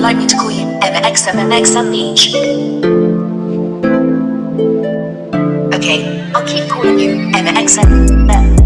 like me to call you MXMNX and Leech? Okay, I'll keep calling you MXMNX.